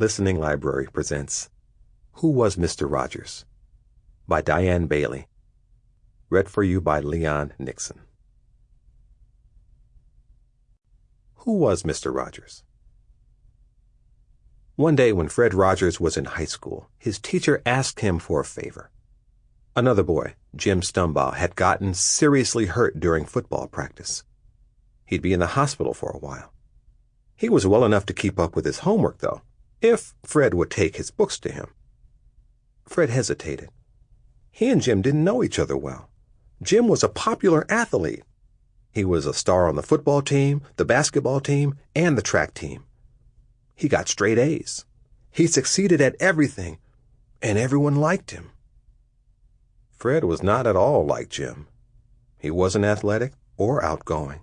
Listening Library presents Who Was Mr. Rogers? by Diane Bailey. Read for you by Leon Nixon. Who was Mr. Rogers? One day when Fred Rogers was in high school, his teacher asked him for a favor. Another boy, Jim Stumbaugh, had gotten seriously hurt during football practice. He'd be in the hospital for a while. He was well enough to keep up with his homework, though if Fred would take his books to him. Fred hesitated. He and Jim didn't know each other well. Jim was a popular athlete. He was a star on the football team, the basketball team, and the track team. He got straight A's. He succeeded at everything, and everyone liked him. Fred was not at all like Jim. He wasn't athletic or outgoing.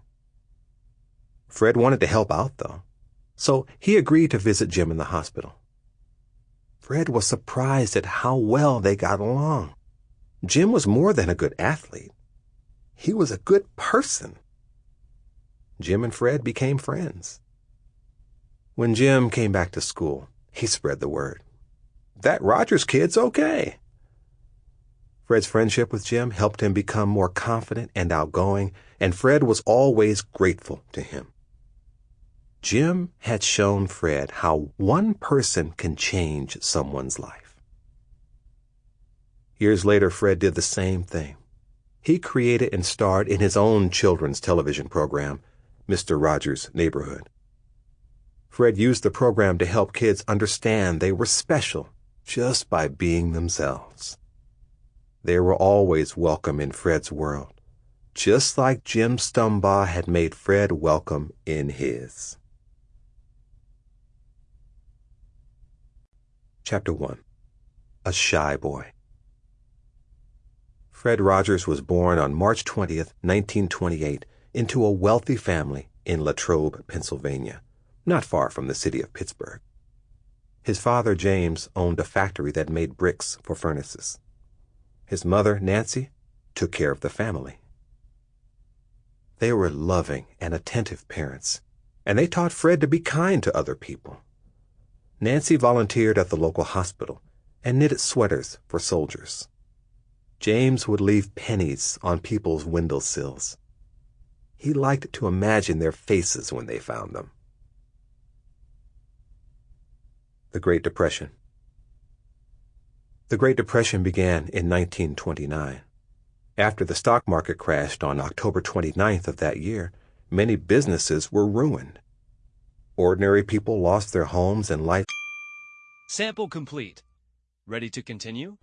Fred wanted to help out, though so he agreed to visit Jim in the hospital. Fred was surprised at how well they got along. Jim was more than a good athlete. He was a good person. Jim and Fred became friends. When Jim came back to school, he spread the word. That Rogers kid's okay. Fred's friendship with Jim helped him become more confident and outgoing, and Fred was always grateful to him. Jim had shown Fred how one person can change someone's life. Years later, Fred did the same thing. He created and starred in his own children's television program, Mr. Rogers' Neighborhood. Fred used the program to help kids understand they were special just by being themselves. They were always welcome in Fred's world, just like Jim Stumbaugh had made Fred welcome in his. Chapter 1 A Shy Boy Fred Rogers was born on March 20th, 1928, into a wealthy family in Latrobe, Pennsylvania, not far from the city of Pittsburgh. His father, James, owned a factory that made bricks for furnaces. His mother, Nancy, took care of the family. They were loving and attentive parents, and they taught Fred to be kind to other people. Nancy volunteered at the local hospital and knitted sweaters for soldiers. James would leave pennies on people's windowsills. He liked to imagine their faces when they found them. The Great Depression The Great Depression began in 1929. After the stock market crashed on October 29th of that year, many businesses were ruined. Ordinary people lost their homes and life. Sample complete. Ready to continue?